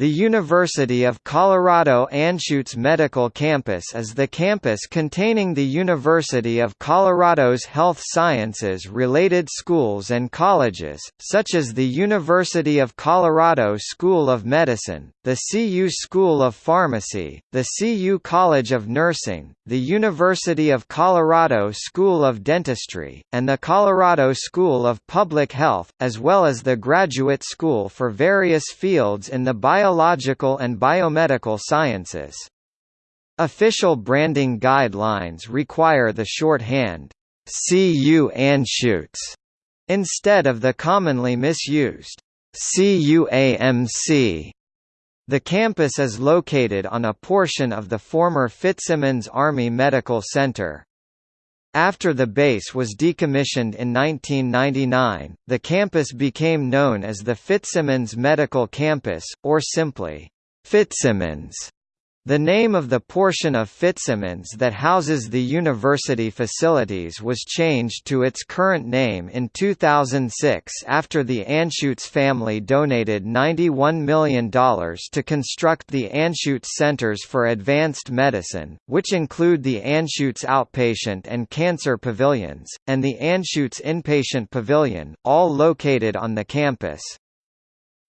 The University of Colorado Anschutz Medical Campus is the campus containing the University of Colorado's health sciences-related schools and colleges, such as the University of Colorado School of Medicine, the CU School of Pharmacy, the CU College of Nursing, the University of Colorado School of Dentistry, and the Colorado School of Public Health, as well as the Graduate School for various fields in the bio biological and biomedical sciences. Official branding guidelines require the shorthand CU Anschutz instead of the commonly misused CUAMC. The campus is located on a portion of the former Fitzsimons Army Medical Center. After the base was decommissioned in 1999, the campus became known as the Fitzsimons Medical Campus, or simply, Fitzsimons. The name of the portion of Fitzsimons that houses the university facilities was changed to its current name in 2006 after the Anschutz family donated $91 million to construct the Anschutz Centers for Advanced Medicine, which include the Anschutz Outpatient and Cancer Pavilions, and the Anschutz Inpatient Pavilion, all located on the campus.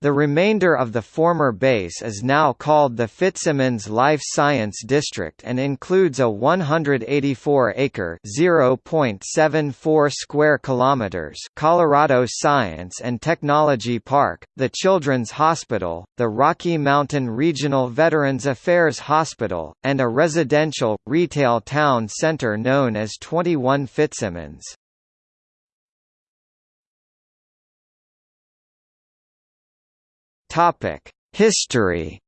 The remainder of the former base is now called the Fitzsimons Life Science District and includes a 184-acre (0.74 square kilometers) Colorado Science and Technology Park, the Children's Hospital, the Rocky Mountain Regional Veterans Affairs Hospital, and a residential, retail town center known as 21 Fitzsimons. Topic: History.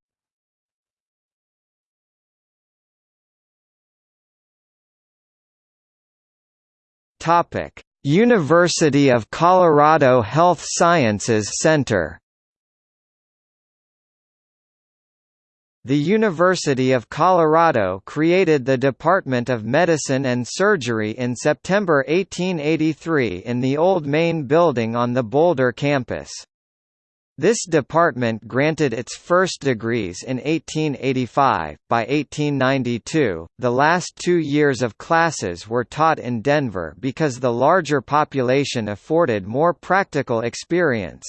Topic: University of Colorado Health Sciences Center. The University of Colorado created the Department of Medicine and Surgery in September 1883 in the old main building on the Boulder campus. This department granted its first degrees in 1885. By 1892, the last two years of classes were taught in Denver because the larger population afforded more practical experience.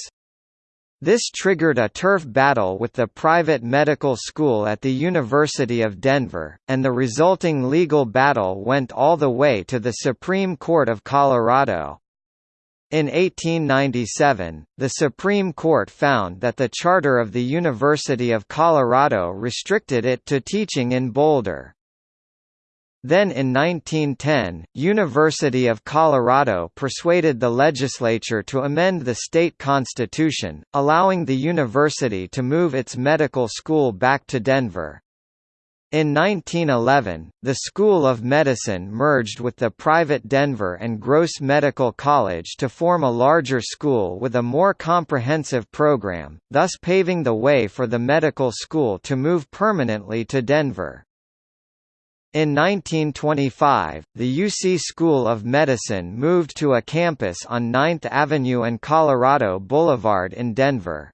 This triggered a turf battle with the private medical school at the University of Denver, and the resulting legal battle went all the way to the Supreme Court of Colorado. In 1897, the Supreme Court found that the charter of the University of Colorado restricted it to teaching in Boulder. Then in 1910, University of Colorado persuaded the legislature to amend the state constitution, allowing the university to move its medical school back to Denver. In 1911, the School of Medicine merged with the private Denver and Gross Medical College to form a larger school with a more comprehensive program, thus paving the way for the medical school to move permanently to Denver. In 1925, the UC School of Medicine moved to a campus on 9th Avenue and Colorado Boulevard in Denver.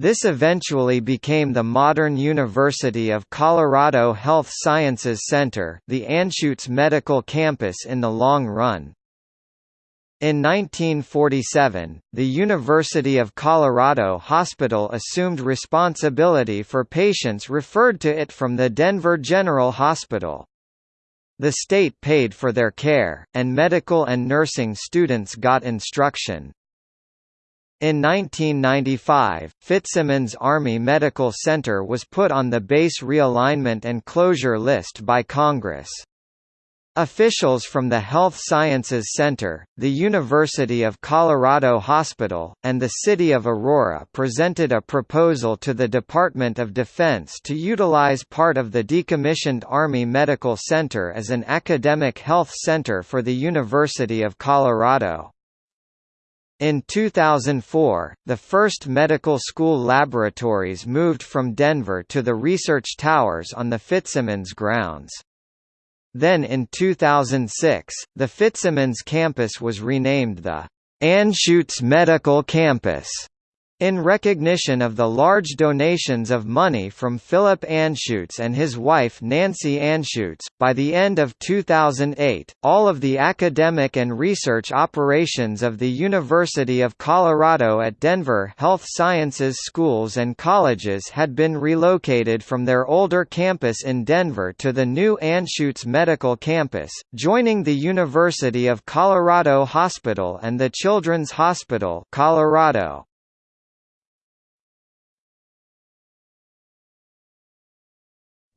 This eventually became the modern University of Colorado Health Sciences Center the Anschutz Medical Campus in the long run. In 1947, the University of Colorado Hospital assumed responsibility for patients referred to it from the Denver General Hospital. The state paid for their care, and medical and nursing students got instruction. In 1995, Fitzsimons Army Medical Center was put on the base realignment and closure list by Congress. Officials from the Health Sciences Center, the University of Colorado Hospital, and the City of Aurora presented a proposal to the Department of Defense to utilize part of the decommissioned Army Medical Center as an academic health center for the University of Colorado. In 2004, the first medical school laboratories moved from Denver to the research towers on the Fitzsimons grounds. Then in 2006, the Fitzsimons campus was renamed the Anschutz Medical Campus. In recognition of the large donations of money from Philip Anschutz and his wife Nancy Anschutz, by the end of 2008, all of the academic and research operations of the University of Colorado at Denver Health Sciences schools and colleges had been relocated from their older campus in Denver to the new Anschutz Medical Campus, joining the University of Colorado Hospital and the Children's Hospital Colorado.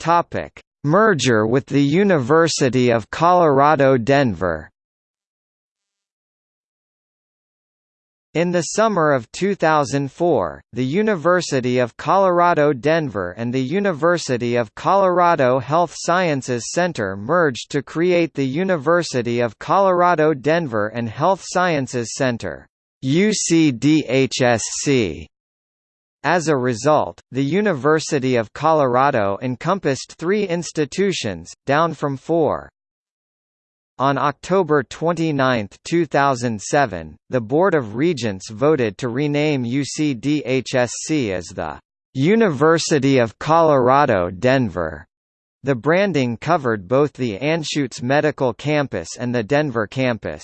Topic: Merger with the University of Colorado Denver. In the summer of 2004, the University of Colorado Denver and the University of Colorado Health Sciences Center merged to create the University of Colorado Denver and Health Sciences Center UCDHSC. As a result, the University of Colorado encompassed three institutions, down from four. On October 29, 2007, the Board of Regents voted to rename UCDHSC as the University of Colorado Denver. The branding covered both the Anschutz Medical Campus and the Denver campus.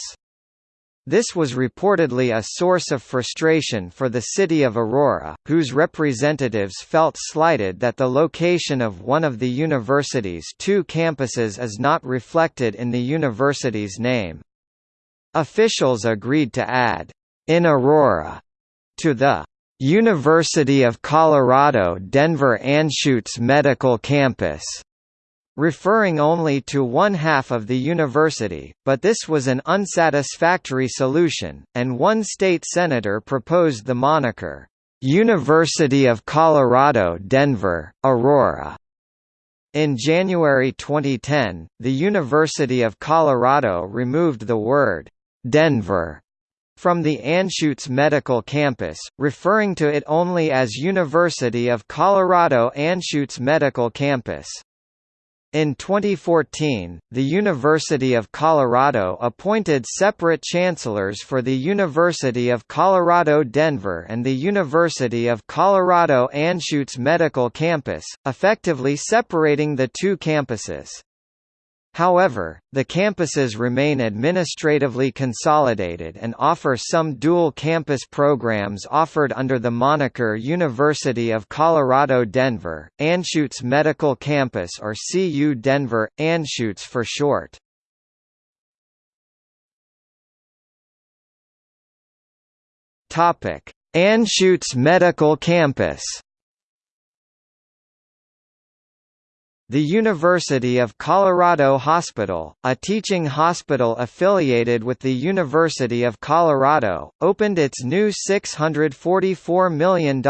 This was reportedly a source of frustration for the city of Aurora, whose representatives felt slighted that the location of one of the university's two campuses is not reflected in the university's name. Officials agreed to add, "...in Aurora," to the University of Colorado Denver Anschutz Medical Campus referring only to one half of the university, but this was an unsatisfactory solution, and one state senator proposed the moniker, "'University of Colorado Denver, Aurora". In January 2010, the University of Colorado removed the word, "'Denver' from the Anschutz Medical Campus, referring to it only as University of Colorado Anschutz Medical Campus. In 2014, the University of Colorado appointed separate chancellors for the University of Colorado Denver and the University of Colorado Anschutz Medical Campus, effectively separating the two campuses. However, the campuses remain administratively consolidated and offer some dual campus programs offered under the moniker University of Colorado Denver, Anschutz Medical Campus or CU Denver, Anschutz for short. Anschutz Medical Campus The University of Colorado Hospital, a teaching hospital affiliated with the University of Colorado, opened its new $644 million,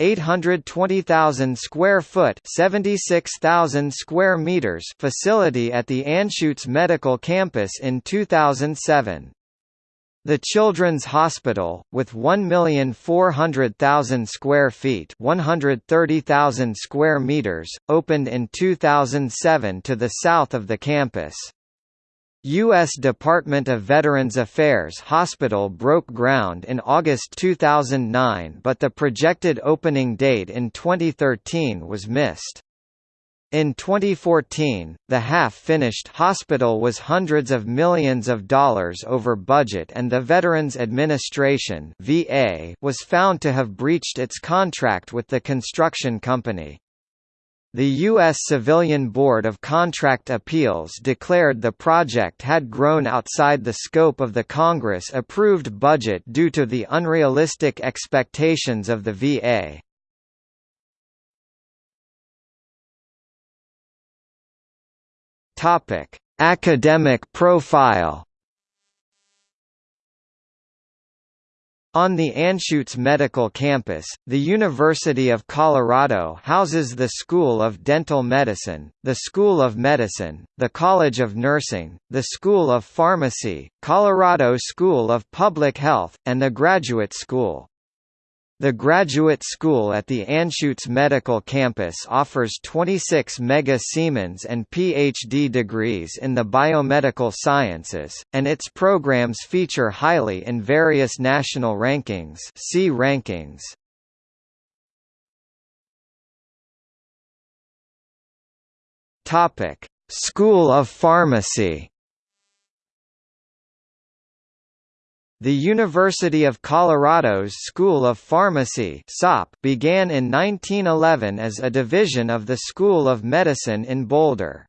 820,000 square foot, 76,000 square meters facility at the Anschutz Medical Campus in 2007. The Children's Hospital, with 1,400,000 square feet 130,000 square meters, opened in 2007 to the south of the campus. U.S. Department of Veterans Affairs Hospital broke ground in August 2009 but the projected opening date in 2013 was missed. In 2014, the half-finished hospital was hundreds of millions of dollars over budget and the Veterans Administration (VA) was found to have breached its contract with the construction company. The U.S. Civilian Board of Contract Appeals declared the project had grown outside the scope of the Congress-approved budget due to the unrealistic expectations of the VA. Topic: Academic profile. On the Anschutz Medical Campus, the University of Colorado houses the School of Dental Medicine, the School of Medicine, the College of Nursing, the School of Pharmacy, Colorado School of Public Health, and the Graduate School. The graduate school at the Anschutz Medical Campus offers 26 Mega Siemens and PhD degrees in the biomedical sciences, and its programs feature highly in various national rankings see rankings. School of Pharmacy The University of Colorado's School of Pharmacy began in 1911 as a division of the School of Medicine in Boulder.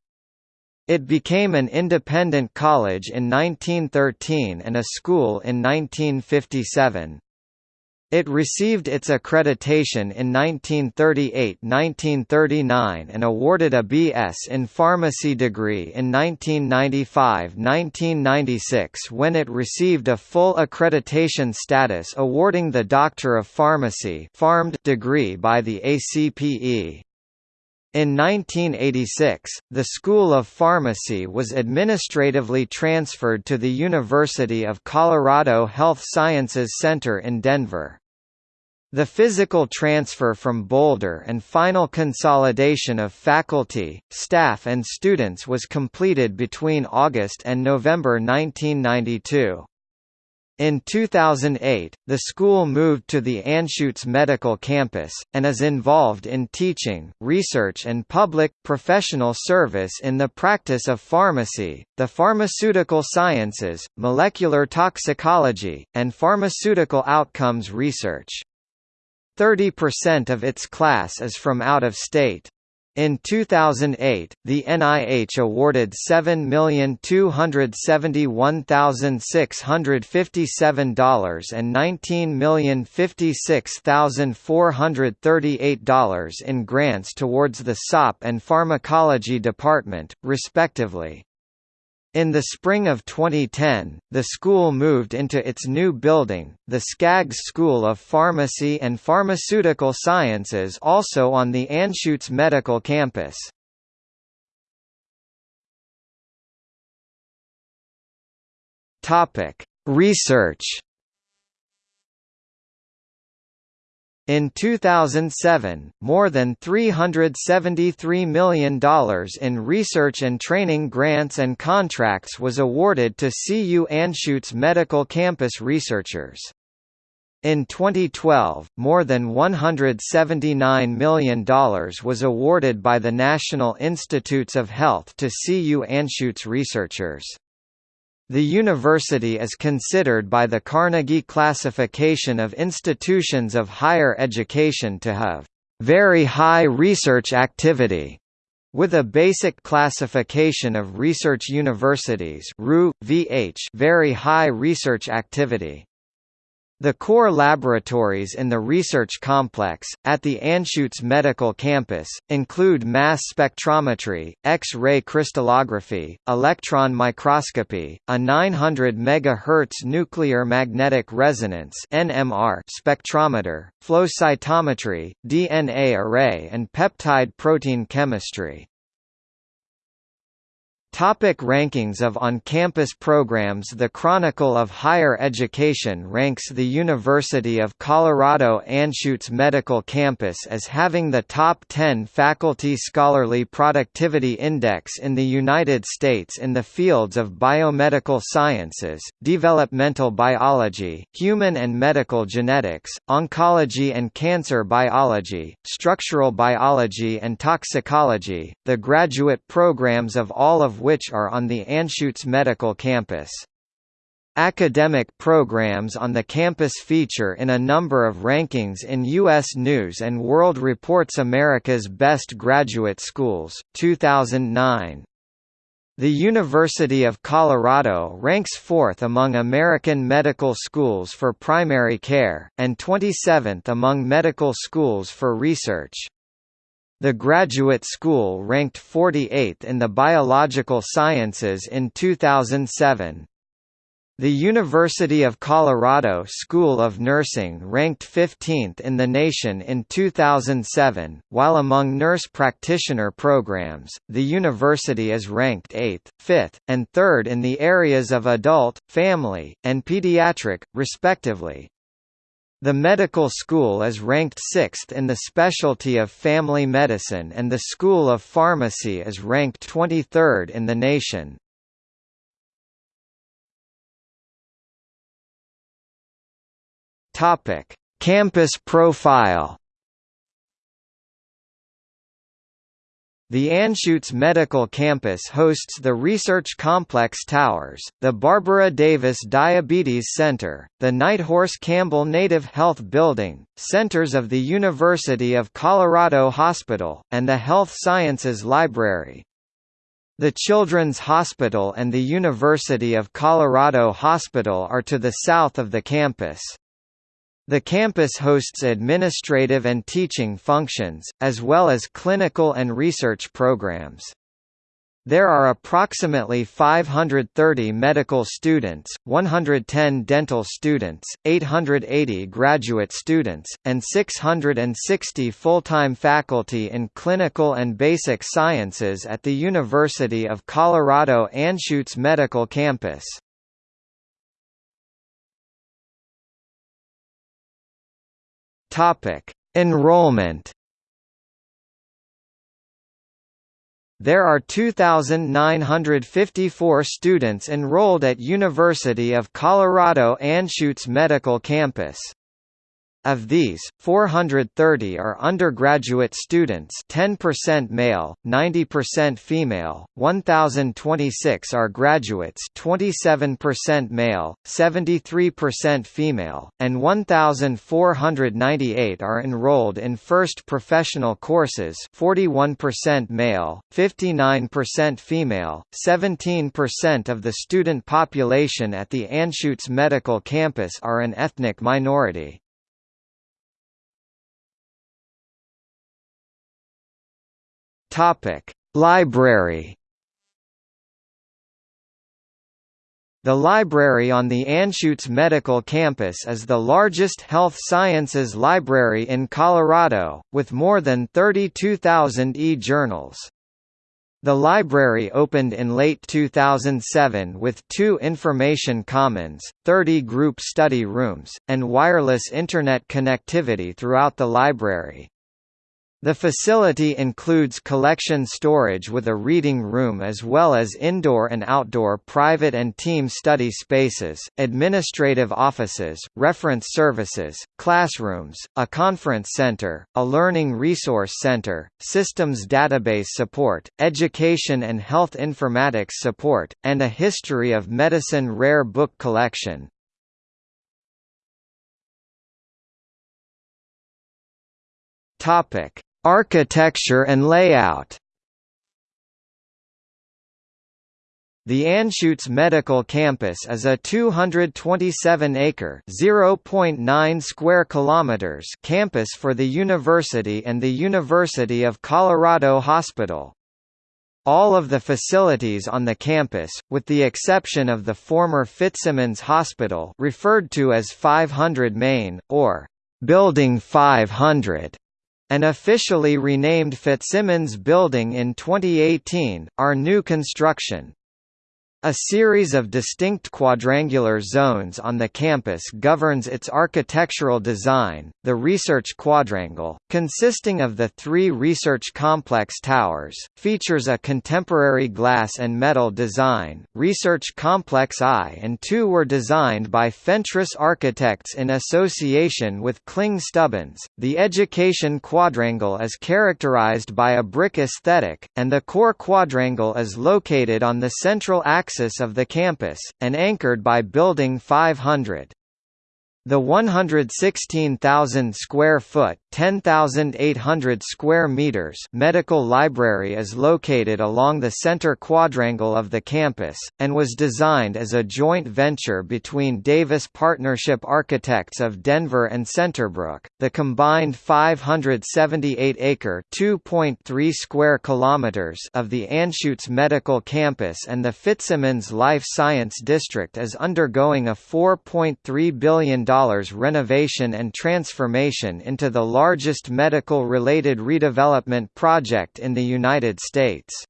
It became an independent college in 1913 and a school in 1957. It received its accreditation in 1938–1939 and awarded a B.S. in Pharmacy degree in 1995–1996 when it received a full accreditation status awarding the Doctor of Pharmacy degree by the ACPE. In 1986, the School of Pharmacy was administratively transferred to the University of Colorado Health Sciences Center in Denver. The physical transfer from Boulder and final consolidation of faculty, staff and students was completed between August and November 1992. In 2008, the school moved to the Anschutz Medical Campus, and is involved in teaching, research and public, professional service in the practice of pharmacy, the pharmaceutical sciences, molecular toxicology, and pharmaceutical outcomes research. 30% of its class is from out of state. In 2008, the NIH awarded $7,271,657 and $19,056,438 in grants towards the SOP and Pharmacology Department, respectively. In the spring of 2010, the school moved into its new building, the Skaggs School of Pharmacy and Pharmaceutical Sciences also on the Anschutz Medical Campus. Research In 2007, more than $373 million in research and training grants and contracts was awarded to CU Anschutz Medical Campus researchers. In 2012, more than $179 million was awarded by the National Institutes of Health to CU Anschutz researchers. The university is considered by the Carnegie Classification of Institutions of Higher Education to have very high research activity, with a basic classification of research universities VH very high research activity. The core laboratories in the research complex, at the Anschutz Medical Campus, include mass spectrometry, X-ray crystallography, electron microscopy, a 900 MHz nuclear magnetic resonance (NMR) spectrometer, flow cytometry, DNA array and peptide protein chemistry. Topic rankings of on-campus programs The Chronicle of Higher Education ranks the University of Colorado Anschutz Medical Campus as having the top 10 faculty scholarly productivity index in the United States in the fields of biomedical sciences, developmental biology, human and medical genetics, oncology and cancer biology, structural biology and toxicology, the graduate programs of all of which are on the Anschutz Medical Campus. Academic programs on the campus feature in a number of rankings in U.S. News & World Report's America's Best Graduate Schools, 2009. The University of Colorado ranks fourth among American medical schools for primary care, and 27th among medical schools for research. The graduate school ranked 48th in the biological sciences in 2007. The University of Colorado School of Nursing ranked 15th in the nation in 2007, while among nurse practitioner programs, the university is ranked 8th, 5th, and 3rd in the areas of adult, family, and pediatric, respectively. The medical school is ranked sixth in the specialty of family medicine and the School of Pharmacy is ranked 23rd in the nation. Campus profile The Anschutz Medical Campus hosts the Research Complex Towers, the Barbara Davis Diabetes Center, the Nighthorse Campbell Native Health Building, centers of the University of Colorado Hospital, and the Health Sciences Library. The Children's Hospital and the University of Colorado Hospital are to the south of the campus. The campus hosts administrative and teaching functions, as well as clinical and research programs. There are approximately 530 medical students, 110 dental students, 880 graduate students, and 660 full-time faculty in clinical and basic sciences at the University of Colorado Anschutz Medical Campus. Topic: Enrollment. There are 2,954 students enrolled at University of Colorado Anschutz Medical Campus. Of these, 430 are undergraduate students 10% male, 90% female, 1,026 are graduates 27% male, 73% female, and 1,498 are enrolled in first professional courses 41% male, 59% female, 17% of the student population at the Anschutz Medical Campus are an ethnic minority. Topic: Library. The library on the Anschutz Medical Campus is the largest health sciences library in Colorado, with more than 32,000 e-journals. The library opened in late 2007 with two information commons, 30 group study rooms, and wireless Internet connectivity throughout the library. The facility includes collection storage with a reading room as well as indoor and outdoor private and team study spaces, administrative offices, reference services, classrooms, a conference center, a learning resource center, systems database support, education and health informatics support, and a history of medicine rare book collection. Topic: Architecture and layout The Anschutz Medical Campus is a 227-acre (0.9 square kilometers) campus for the university and the University of Colorado Hospital. All of the facilities on the campus, with the exception of the former Fitzsimons Hospital referred to as 500 Main, or Building 500, an officially renamed Fitzsimons Building in 2018, are new construction. A series of distinct quadrangular zones on the campus governs its architectural design, the Research Quadrangle, consisting of the three Research Complex Towers, features a contemporary glass and metal design. Research Complex I and II were designed by Fentress Architects in association with Kling Stubbins. The Education Quadrangle is characterized by a brick aesthetic, and the Core Quadrangle is located on the central axis axis of the campus, and anchored by Building 500. The 116,000 square foot, 10,800 square meters medical library is located along the center quadrangle of the campus and was designed as a joint venture between Davis Partnership Architects of Denver and Centerbrook. The combined 578-acre (2.3 square kilometers) of the Anschutz Medical Campus and the Fitzsimons Life Science District is undergoing a $4.3 billion renovation and transformation into the largest medical-related redevelopment project in the United States.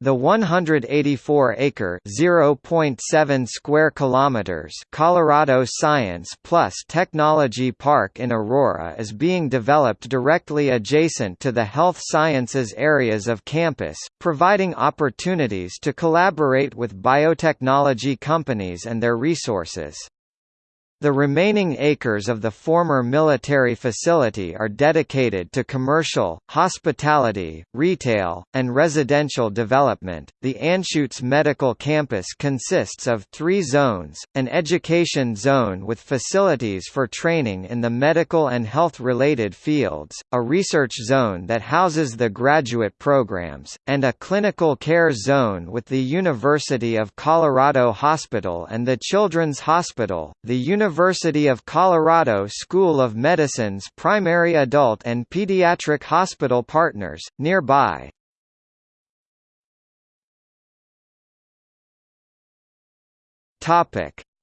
The 184-acre (0.7 square kilometers) Colorado Science Plus Technology Park in Aurora is being developed directly adjacent to the health sciences areas of campus, providing opportunities to collaborate with biotechnology companies and their resources. The remaining acres of the former military facility are dedicated to commercial, hospitality, retail, and residential development. The Anschutz Medical Campus consists of three zones an education zone with facilities for training in the medical and health related fields, a research zone that houses the graduate programs, and a clinical care zone with the University of Colorado Hospital and the Children's Hospital. The University of Colorado School of Medicine's primary adult and pediatric hospital partners, nearby.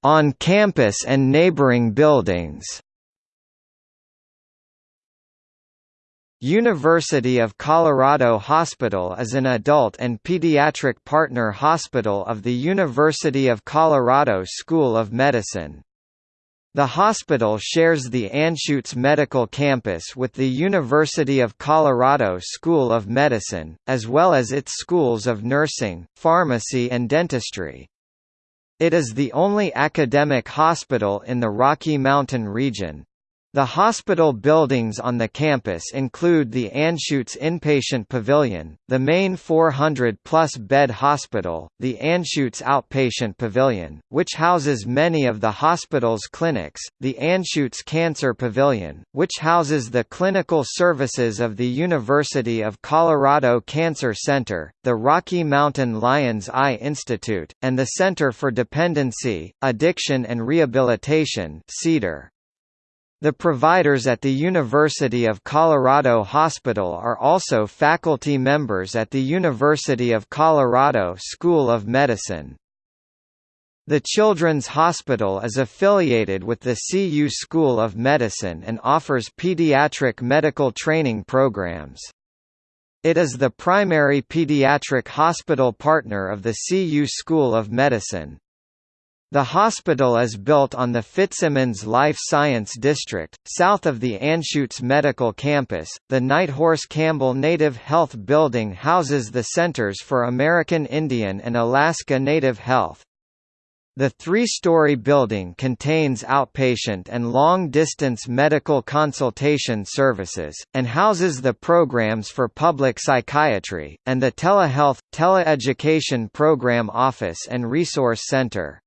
On campus and neighboring buildings University of Colorado Hospital is an adult and pediatric partner hospital of the University of Colorado School of Medicine. The hospital shares the Anschutz Medical Campus with the University of Colorado School of Medicine, as well as its schools of nursing, pharmacy and dentistry. It is the only academic hospital in the Rocky Mountain region. The hospital buildings on the campus include the Anschutz Inpatient Pavilion, the main 400-plus bed hospital, the Anschutz Outpatient Pavilion, which houses many of the hospital's clinics, the Anschutz Cancer Pavilion, which houses the clinical services of the University of Colorado Cancer Center, the Rocky Mountain Lions Eye Institute, and the Center for Dependency, Addiction and Rehabilitation CEDAR. The providers at the University of Colorado Hospital are also faculty members at the University of Colorado School of Medicine. The Children's Hospital is affiliated with the CU School of Medicine and offers pediatric medical training programs. It is the primary pediatric hospital partner of the CU School of Medicine. The hospital is built on the Fitzsimons Life Science District, south of the Anschutz Medical Campus. The Nighthorse Campbell Native Health Building houses the Centers for American Indian and Alaska Native Health. The three-story building contains outpatient and long-distance medical consultation services, and houses the programs for public psychiatry, and the telehealth, teleeducation program office and resource center.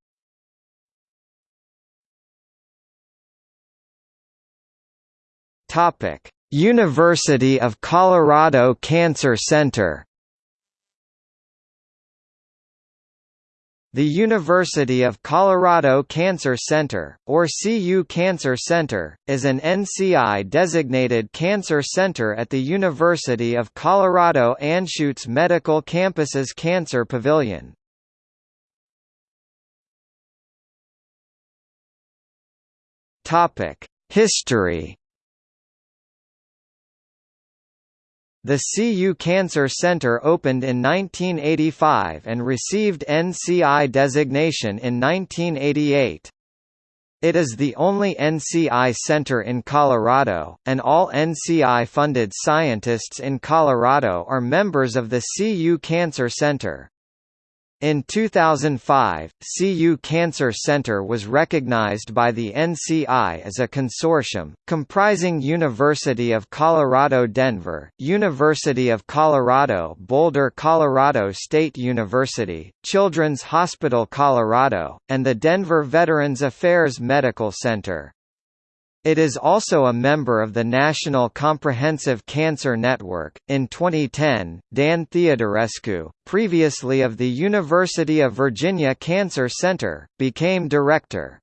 Topic: University of Colorado Cancer Center. The University of Colorado Cancer Center, or CU Cancer Center, is an NCI-designated cancer center at the University of Colorado Anschutz Medical Campus's Cancer Pavilion. History The CU Cancer Center opened in 1985 and received NCI designation in 1988. It is the only NCI center in Colorado, and all NCI-funded scientists in Colorado are members of the CU Cancer Center. In 2005, CU Cancer Center was recognized by the NCI as a consortium, comprising University of Colorado Denver, University of Colorado Boulder Colorado State University, Children's Hospital Colorado, and the Denver Veterans Affairs Medical Center. It is also a member of the National Comprehensive Cancer Network. In 2010, Dan Theodorescu, previously of the University of Virginia Cancer Center, became director.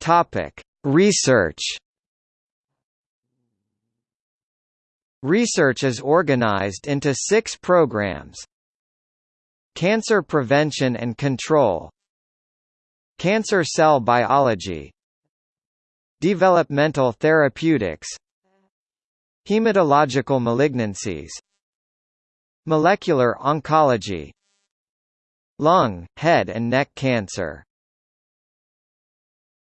Topic: Research. Research is organized into six programs. Cancer Prevention and Control Cancer cell biology Developmental therapeutics Hematological malignancies Molecular oncology Lung, head and neck cancer